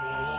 Oh.